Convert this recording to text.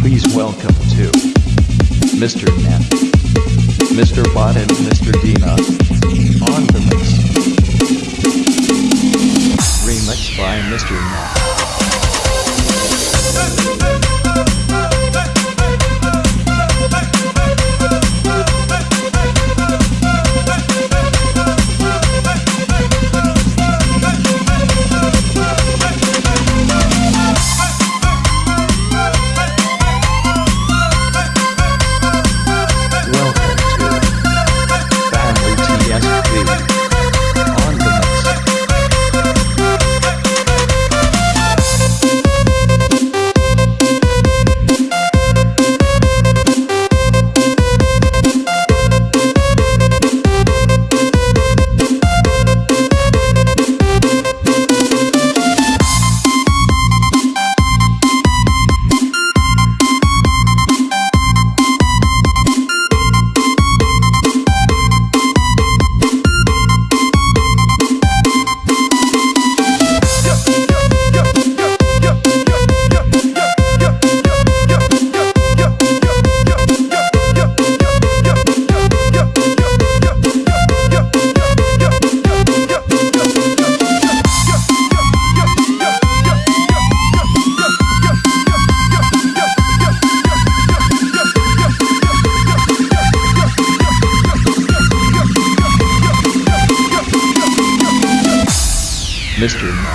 Please welcome to Mr. Net, Mr. Bot and Mr. Dina on the mix. Remix by Mr. Net. Mr.